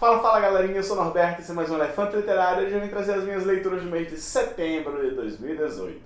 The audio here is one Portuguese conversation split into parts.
Fala, fala galerinha, eu sou o Norberto, esse é mais um Elefante Literário e hoje eu vim trazer as minhas leituras do mês de setembro de 2018.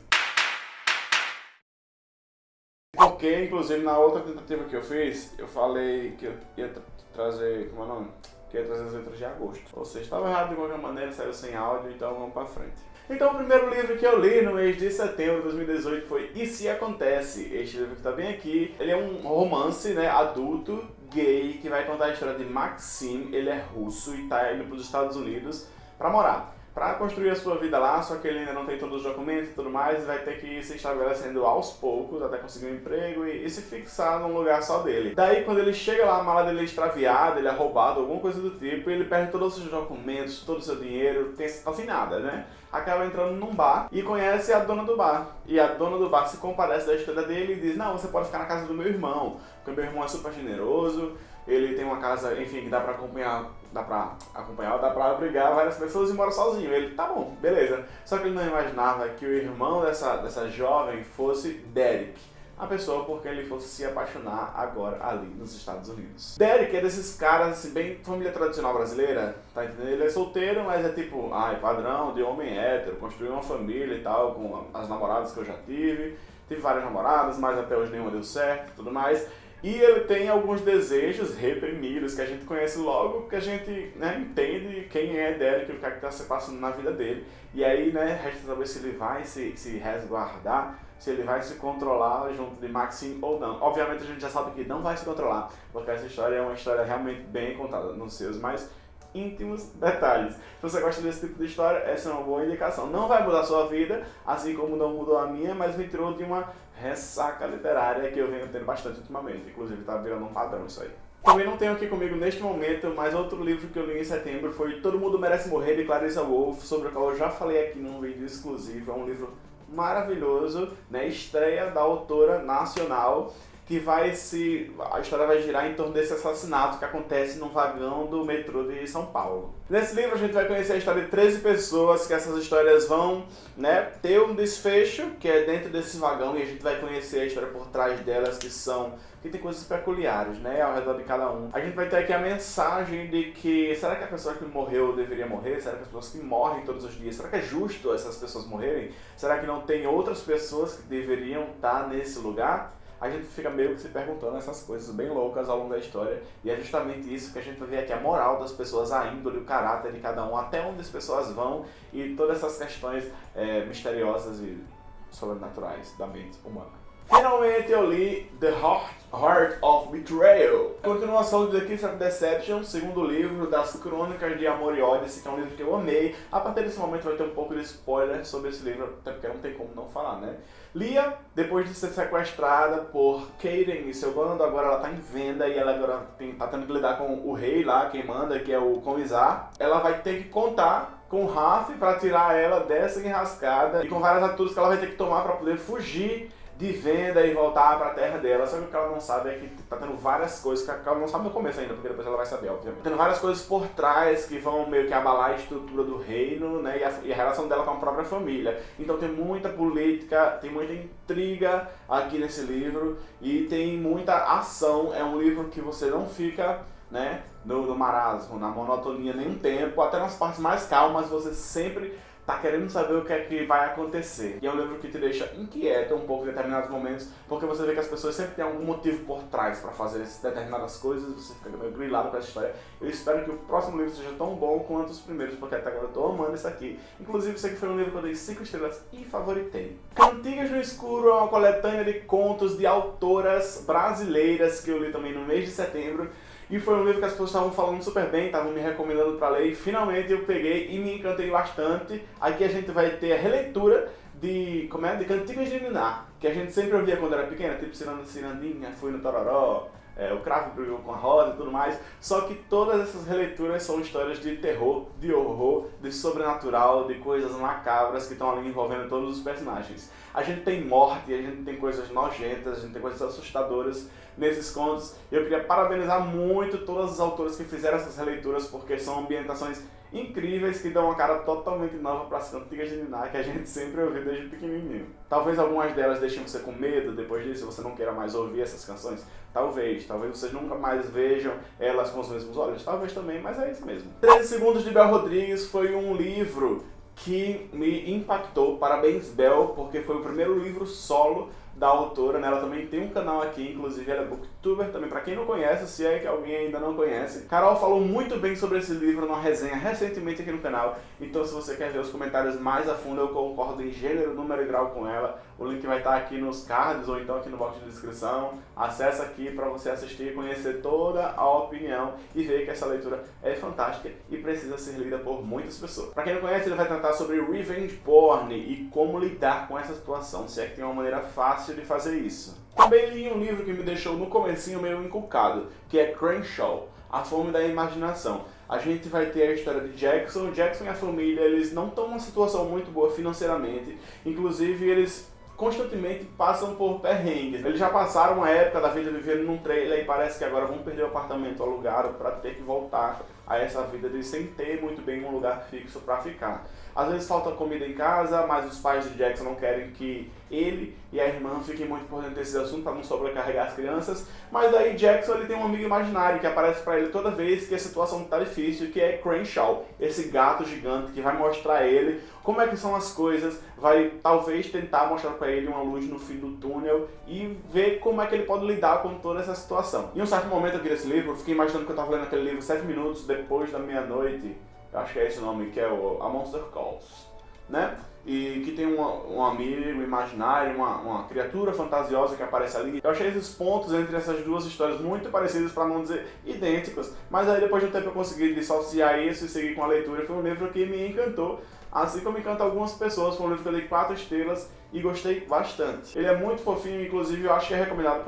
Porque, inclusive, na outra tentativa que eu fiz, eu falei que eu ia trazer, como é o nome? Que ia trazer as letras de agosto. Ou seja, estava errado de qualquer maneira, saiu sem áudio, então vamos pra frente. Então o primeiro livro que eu li no mês de setembro de 2018 foi E Se Acontece. Este livro que está bem aqui, ele é um romance né, adulto, gay, que vai contar a história de Maxim, ele é russo e está indo para os Estados Unidos para morar para construir a sua vida lá, só que ele ainda não tem todos os documentos e tudo mais, vai ter que ir se estabelecendo aos poucos até conseguir um emprego e, e, se fixar num lugar só dele. Daí quando ele chega lá, a mala dele é extraviada, ele é roubado, alguma coisa do tipo, ele perde todos os seus documentos, todo o seu dinheiro, tem assim nada, né? Acaba entrando num bar e conhece a dona do bar. E a dona do bar se compadece da história dele e diz, não, você pode ficar na casa do meu irmão, porque meu irmão é super generoso, ele tem uma casa, enfim, que dá pra acompanhar, dá pra acompanhar, dá pra abrigar várias pessoas e mora sozinho. Ele, tá bom, beleza. Só que ele não imaginava que o irmão dessa, dessa jovem fosse Derek. A pessoa por quem ele fosse se apaixonar agora ali nos Estados Unidos. Derek é desses caras, assim, bem família tradicional brasileira, tá entendendo? Ele é solteiro, mas é tipo, ai, padrão de homem hétero, construiu uma família e tal, com as namoradas que eu já tive. Tive várias namoradas, mas até hoje nenhuma deu certo tudo mais. E ele tem alguns desejos reprimidos que a gente conhece logo, que a gente né, entende quem é Derek, o que é está se passando na vida dele. E aí, né, resta saber se ele vai se, se resguardar, se ele vai se controlar junto de Maxine ou não. Obviamente a gente já sabe que não vai se controlar, porque essa história é uma história realmente bem contada nos seus mais íntimos detalhes. Se você gosta desse tipo de história, essa é uma boa indicação. Não vai mudar sua vida, assim como não mudou a minha, mas me tirou de uma ressaca literária que eu venho tendo bastante ultimamente. Inclusive está virando um padrão isso aí. Também não tenho aqui comigo neste momento, mas outro livro que eu li em setembro foi Todo Mundo Merece Morrer, de Clarissa Wolff, sobre o qual eu já falei aqui num vídeo exclusivo. É um livro maravilhoso, né? estreia da autora nacional que vai se... a história vai girar em torno desse assassinato que acontece no vagão do metrô de São Paulo. Nesse livro a gente vai conhecer a história de 13 pessoas, que essas histórias vão né, ter um desfecho, que é dentro desse vagão, e a gente vai conhecer a história por trás delas, que são que tem coisas peculiares, né, ao redor de cada um. A gente vai ter aqui a mensagem de que, será que a pessoa que morreu deveria morrer? Será que as pessoas que morrem todos os dias, será que é justo essas pessoas morrerem? Será que não tem outras pessoas que deveriam estar nesse lugar? A gente fica meio que se perguntando essas coisas bem loucas ao longo da história. E é justamente isso que a gente ver aqui, a moral das pessoas, a índole, o caráter de cada um, até onde as pessoas vão e todas essas questões é, misteriosas e sobrenaturais da mente humana. Finalmente eu li The Heart, Heart of Betrayal. Continuação de The Kiss of Deception, segundo livro das Crônicas de Amor e Ódio, esse que é um livro que eu amei. A partir desse momento vai ter um pouco de spoiler sobre esse livro, até porque não tem como não falar, né? Lia, depois de ser sequestrada por Kaden e seu bando, agora ela tá em venda e ela agora tem, tá tendo que lidar com o rei lá, quem manda, que é o Comisar. Ela vai ter que contar com o Raf para tirar ela dessa enrascada e com várias atitudes que ela vai ter que tomar para poder fugir de venda e voltar para a terra dela. Só que o que ela não sabe é que tá tendo várias coisas, que ela não sabe no começo ainda, porque depois ela vai saber, obviamente. Tendo várias coisas por trás que vão meio que abalar a estrutura do reino, né, e a, e a relação dela com a própria família. Então tem muita política, tem muita intriga aqui nesse livro, e tem muita ação. É um livro que você não fica né, no, no marasmo, na monotonia nenhum tempo, até nas partes mais calmas você sempre tá querendo saber o que é que vai acontecer. E é um livro que te deixa inquieto um pouco em determinados momentos, porque você vê que as pessoas sempre têm algum motivo por trás para fazer determinadas coisas, você fica meio grilado com essa história. Eu espero que o próximo livro seja tão bom quanto os primeiros, porque até agora eu tô amando isso aqui. Inclusive, isso aqui foi um livro que eu dei 5 estrelas e favoritei. Cantigas no Escuro é uma coletânea de contos de autoras brasileiras que eu li também no mês de setembro. E foi um livro que as pessoas estavam falando super bem, estavam me recomendando para ler e finalmente eu peguei e me encantei bastante. Aqui a gente vai ter a releitura de, como é? de Cantigas de Niná, que a gente sempre ouvia quando era pequena, tipo Cirandinha, Fui no Tororó, é, o Cravo brigou com a Rosa e tudo mais, só que todas essas releituras são histórias de terror, de horror, de sobrenatural, de coisas macabras que estão ali envolvendo todos os personagens. A gente tem morte, a gente tem coisas nojentas, a gente tem coisas assustadoras, nesses contos. Eu queria parabenizar muito todas as autoras que fizeram essas releituras, porque são ambientações incríveis que dão uma cara totalmente nova para as cantigas de Niná que a gente sempre ouviu desde pequenininho. Talvez algumas delas deixem você com medo depois disso, você não queira mais ouvir essas canções. Talvez, talvez vocês nunca mais vejam elas com os mesmos olhos, talvez também, mas é isso mesmo. 13 Segundos de Bel Rodrigues foi um livro que me impactou. Parabéns, Bel, porque foi o primeiro livro solo da autora, né? Ela também tem um canal aqui, inclusive ela é booktuber também, pra quem não conhece, se é que alguém ainda não conhece. Carol falou muito bem sobre esse livro numa resenha recentemente aqui no canal, então se você quer ver os comentários mais a fundo, eu concordo em gênero, número e grau com ela. O link vai estar aqui nos cards ou então aqui no box de descrição. Acesse aqui para você assistir conhecer toda a opinião e ver que essa leitura é fantástica e precisa ser lida por muitas pessoas. Para quem não conhece, ele vai tratar sobre revenge porn e como lidar com essa situação, se é que tem uma maneira fácil de fazer isso. Também li um livro que me deixou no comecinho meio inculcado, que é Crenshaw, A Fome da Imaginação. A gente vai ter a história de Jackson. Jackson e a família, eles não estão numa situação muito boa financeiramente. Inclusive, eles constantemente passam por perrengues. Eles já passaram uma época da vida vivendo num trailer e parece que agora vão perder o apartamento alugado para ter que voltar a essa vida de sem ter muito bem um lugar fixo para ficar. Às vezes falta comida em casa, mas os pais de Jackson não querem que ele e a irmã fiquem muito por dentro desse assunto para não sobrecarregar as crianças. Mas aí Jackson ele tem um amigo imaginário que aparece para ele toda vez que a situação está difícil, que é Crenshaw, esse gato gigante que vai mostrar ele como é que são as coisas, vai talvez tentar mostrar para ele uma luz no fim do túnel e ver como é que ele pode lidar com toda essa situação. Em um certo momento aqui nesse livro, eu fiquei imaginando que eu estava lendo aquele livro 7 minutos depois da meia-noite, acho que é esse o nome, que é o A Monster Calls, né? E que tem um, um amigo imaginário, uma, uma criatura fantasiosa que aparece ali. Eu achei esses pontos entre essas duas histórias muito parecidos, para não dizer idênticos, mas aí depois de um tempo eu consegui dissociar isso e seguir com a leitura. Foi um livro que me encantou, assim como encanta algumas pessoas. Foi um livro que eu dei 4 estrelas e gostei bastante. Ele é muito fofinho, inclusive eu acho que é recomendado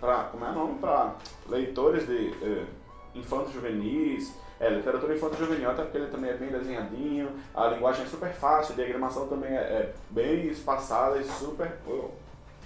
para, como é nome? Leitores de eh, infantos juvenis, é, literatura infantil juvenil, até porque ele também é bem desenhadinho, a linguagem é super fácil, a diagramação também é, é bem espaçada e super... Oh,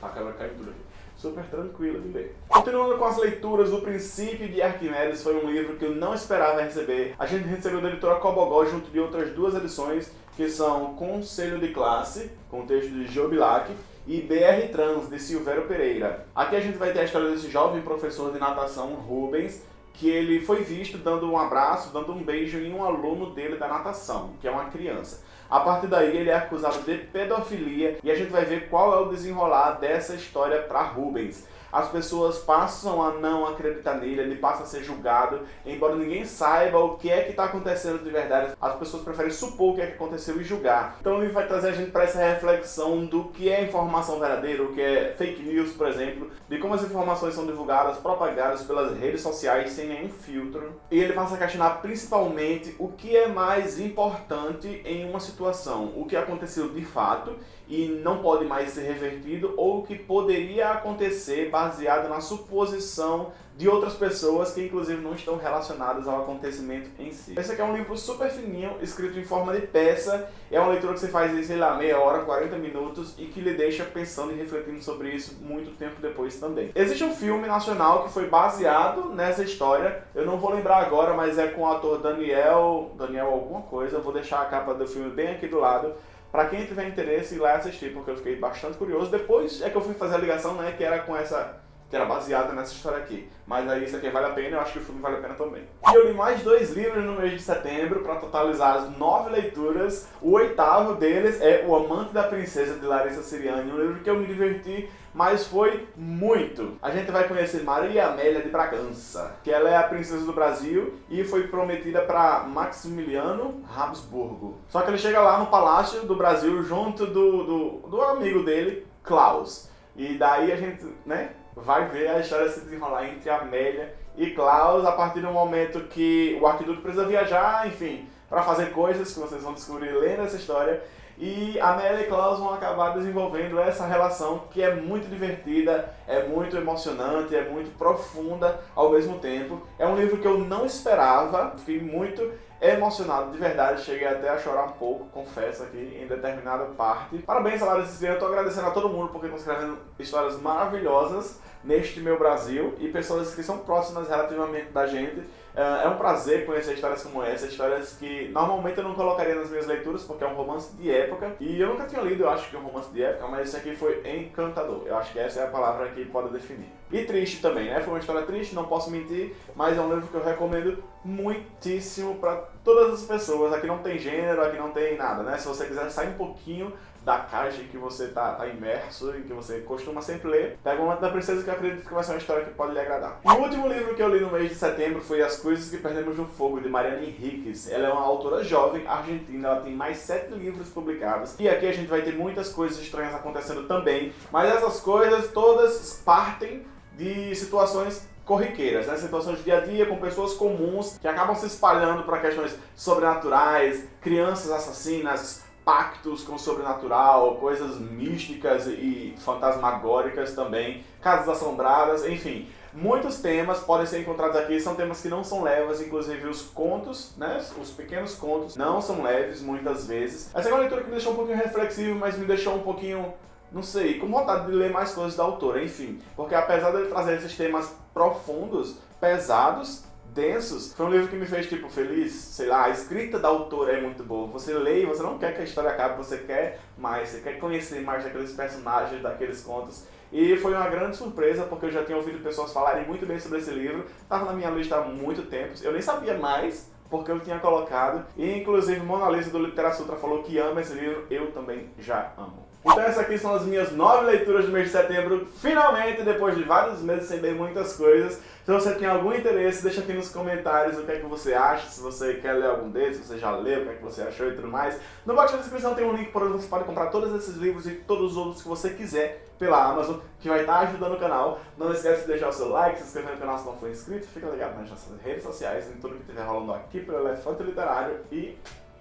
tá caindo aqui. Super tranquila de ler. Continuando com as leituras, O Princípio de Arquimedes foi um livro que eu não esperava receber. A gente recebeu da editora Cobogó junto de outras duas edições, que são Conselho de Classe, com texto de Jobilac, e BR Trans, de Silvério Pereira. Aqui a gente vai ter a história desse jovem professor de natação, Rubens, que ele foi visto dando um abraço, dando um beijo em um aluno dele da natação, que é uma criança. A partir daí ele é acusado de pedofilia e a gente vai ver qual é o desenrolar dessa história para Rubens as pessoas passam a não acreditar nele, ele passa a ser julgado, embora ninguém saiba o que é que está acontecendo de verdade, as pessoas preferem supor o que é que aconteceu e julgar. Então ele vai trazer a gente para essa reflexão do que é informação verdadeira, o que é fake news, por exemplo, de como as informações são divulgadas, propagadas pelas redes sociais sem nenhum filtro. E ele passa a questionar principalmente o que é mais importante em uma situação, o que aconteceu de fato e não pode mais ser revertido ou o que poderia acontecer baseado na suposição de outras pessoas que inclusive não estão relacionadas ao acontecimento em si. Esse aqui é um livro super fininho, escrito em forma de peça, é uma leitura que você faz em, sei lá, meia hora, 40 minutos e que lhe deixa pensando e refletindo sobre isso muito tempo depois também. Existe um filme nacional que foi baseado nessa história, eu não vou lembrar agora, mas é com o ator Daniel, Daniel alguma coisa, eu vou deixar a capa do filme bem aqui do lado, para quem tiver interesse, ir lá assistir, porque eu fiquei bastante curioso. Depois é que eu fui fazer a ligação, né, que era com essa que era baseada nessa história aqui. Mas aí isso aqui vale a pena, eu acho que o filme vale a pena também. E eu li mais dois livros no mês de setembro para totalizar as nove leituras. O oitavo deles é O Amante da Princesa, de Larissa Siriani, um livro que eu me diverti, mas foi muito. A gente vai conhecer Maria Amélia de Bragança, que ela é a princesa do Brasil e foi prometida para Maximiliano Habsburgo. Só que ele chega lá no Palácio do Brasil junto do, do, do amigo dele, Klaus. E daí a gente, né, vai ver a história se desenrolar entre Amélia e Klaus a partir do momento que o arquiduque precisa viajar, enfim, para fazer coisas que vocês vão descobrir lendo essa história. E Amélia e Klaus vão acabar desenvolvendo essa relação que é muito divertida, é muito emocionante, é muito profunda ao mesmo tempo. É um livro que eu não esperava, fiquei muito emocionado de verdade, cheguei até a chorar um pouco, confesso aqui, em determinada parte. Parabéns, Larissa Cipriano, eu tô agradecendo a todo mundo porque estão escrevendo histórias maravilhosas neste meu Brasil e pessoas que são próximas relativamente da gente. É um prazer conhecer histórias como essa, histórias que normalmente eu não colocaria nas minhas leituras, porque é um romance de época. E eu nunca tinha lido, eu acho que é um romance de época, mas esse aqui foi encantador. Eu acho que essa é a palavra que pode definir. E triste também, né? Foi uma história triste, não posso mentir, mas é um livro que eu recomendo muitíssimo para todas as pessoas. Aqui não tem gênero, aqui não tem nada, né? Se você quiser sair um pouquinho da caixa que você tá, tá imerso e que você costuma sempre ler, pega o Manto da Princesa que eu acredito que vai ser uma história que pode lhe agradar. O último livro que eu li no mês de setembro foi As Coisas que Perdemos no Fogo, de Mariana Henriquez. Ela é uma autora jovem, argentina, ela tem mais sete livros publicados. E aqui a gente vai ter muitas coisas estranhas acontecendo também, mas essas coisas todas partem de situações corriqueiras, né? situações de dia a dia com pessoas comuns que acabam se espalhando para questões sobrenaturais, crianças assassinas, pactos com o sobrenatural, coisas místicas e fantasmagóricas também, casas assombradas, enfim. Muitos temas podem ser encontrados aqui, são temas que não são leves, inclusive os contos, né, os pequenos contos, não são leves muitas vezes. Essa é uma leitura que me deixou um pouquinho reflexivo, mas me deixou um pouquinho, não sei, com vontade de ler mais coisas da autora, enfim. Porque apesar de ele trazer esses temas profundos, pesados, densos, foi um livro que me fez, tipo, feliz, sei lá, a escrita da autora é muito boa. Você lê e você não quer que a história acabe, você quer mais, você quer conhecer mais daqueles personagens, daqueles contos. E foi uma grande surpresa, porque eu já tinha ouvido pessoas falarem muito bem sobre esse livro, estava na minha lista há muito tempo, eu nem sabia mais, porque eu tinha colocado, e inclusive Mona Lisa do Literasutra falou que ama esse livro, eu também já amo. Então essas aqui são as minhas nove leituras do mês de setembro, finalmente, depois de vários meses sem ler muitas coisas. Se você tem algum interesse, deixa aqui nos comentários o que é que você acha, se você quer ler algum desses, se você já leu, o que é que você achou e tudo mais. No box da descrição tem um link por onde você pode comprar todos esses livros e todos os outros que você quiser pela Amazon, que vai estar ajudando o canal. Não esquece de deixar o seu like, se inscrever no canal se não for inscrito, fica ligado nas nossas redes sociais, em tudo que estiver rolando aqui pelo Elefante Literário e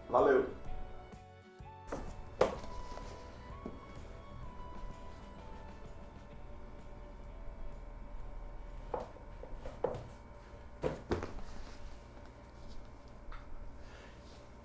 valeu!